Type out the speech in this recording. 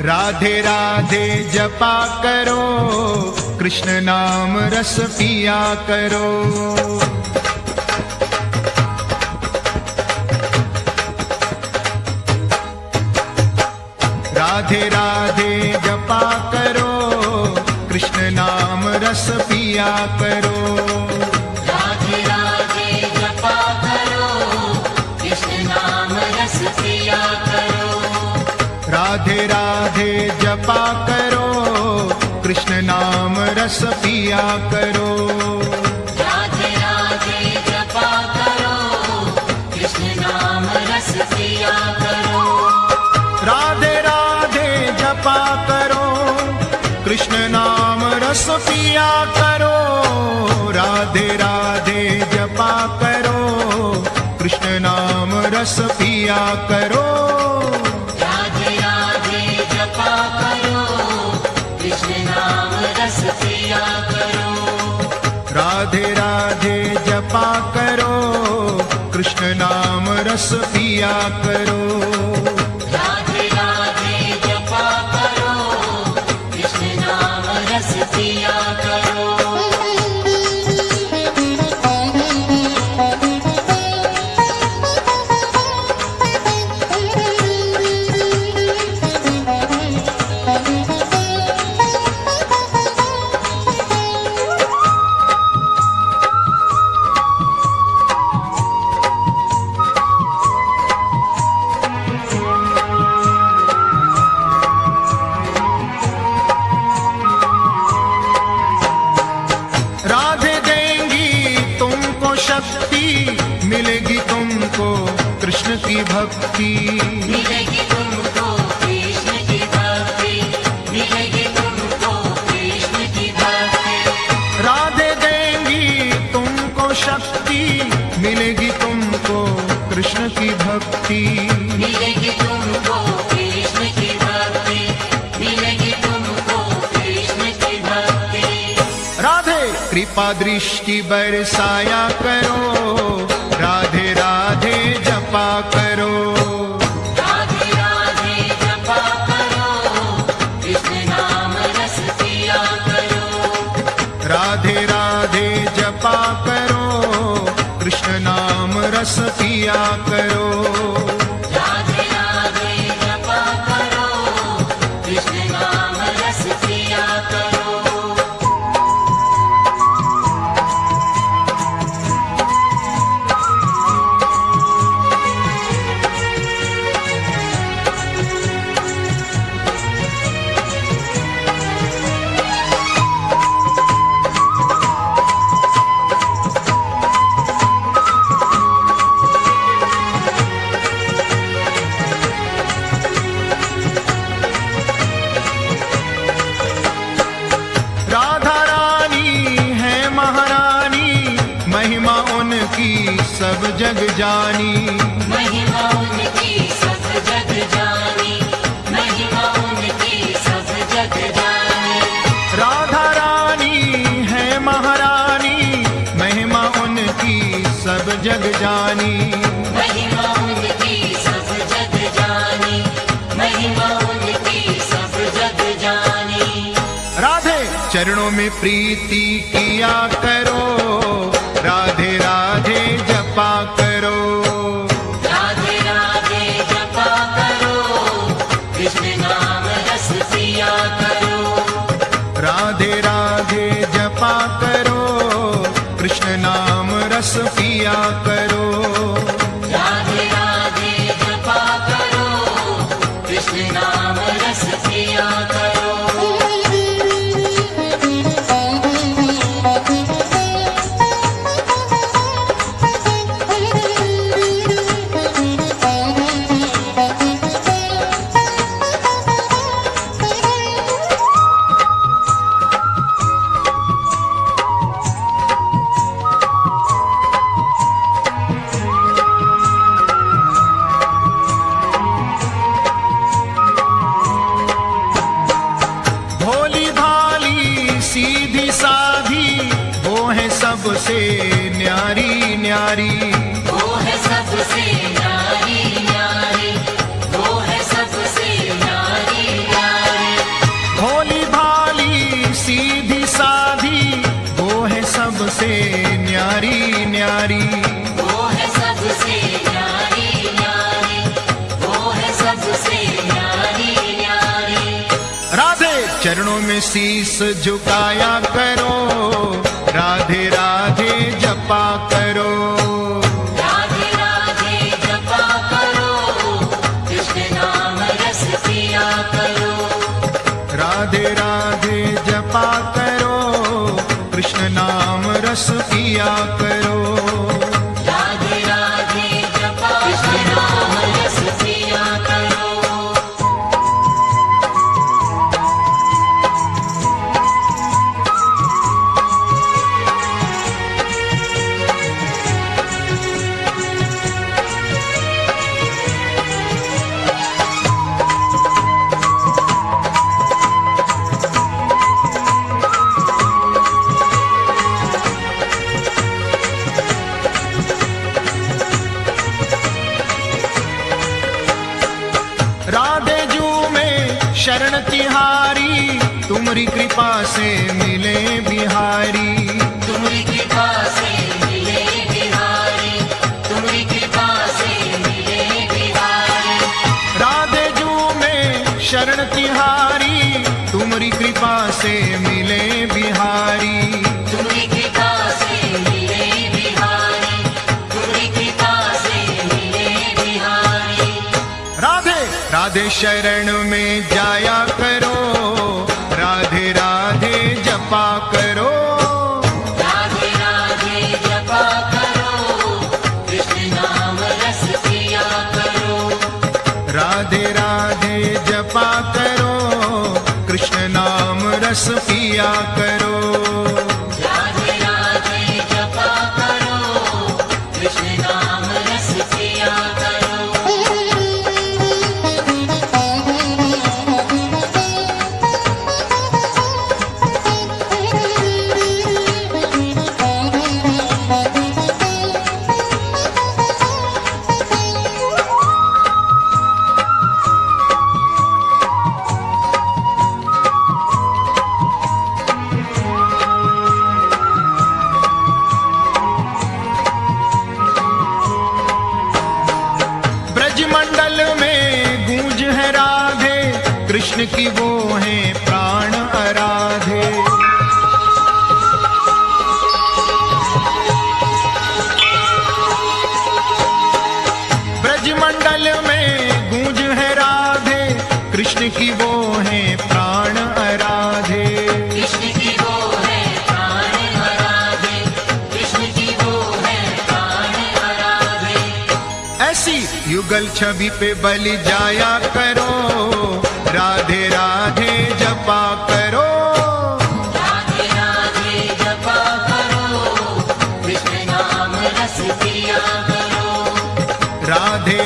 राधे राधे जपा करो, कृष्ण नाम रस पिया करो। राधे राधे जपा करो, कृष्ण नाम रस पिया करो। राधे राधे जपा करो कृष्ण नाम रस पिया करो। राधे राधे जपा करो कृष्ण नाम रस पिया करो। राधे राधे जपा करो कृष्ण नाम रस पिया करो। राधे राधे जपा करो कृष्ण नाम रस पिया करो। करो राधे राधे जपा करो कृष्ण नाम रस पिया करो। की भक्ति। मिलेगी तुमको कृष्ण की भक्ति। मिलेगी तुमको कृष्ण की भक्ति। राधे देंगी तुमको शक्ति। मिलेगी तुमको कृष्ण की भक्ति। मिलेगी तुमको कृष्ण की भक्ति। मिलेगी तुमको कृष्ण की भक्ति। राधे कृपा दृष्टि बरसाया करो। राधे राधे जपा करो। जग जानी। महिमा उनकी सब जग जानी। महिमा उनकी सब जग जानी। राधा रानी है महारानी महिमा उनकी सब जग जानी। महिमा उनकी सब जग जानी। महिमा उनकी सब जग जानी। राधे चरणों में प्रीति किया करो। किया करो। चरणों में शीस झुकाया करो राधे राधे जपा करो। राधे राधे जपा करो कृष्ण नाम रस पिया करो। राधे राधे जपा करो कृष्ण नाम रस पिया करो शरण तिहारी तुम्हारी कृपा से मिले बिहारी। राधे शरण में जाया करो। राधे राधे जपा करो। राधे राधे जपा करो। कृष्ण नाम रस पिया करो। राधे राधे जपा करो। कृष्ण नाम रस पिया करो। युगल छवि पे बलि जाया करो। राधे राधे जपा करो। राधे राधे जपा करो। कृष्ण नाम रस पिया करो। राधे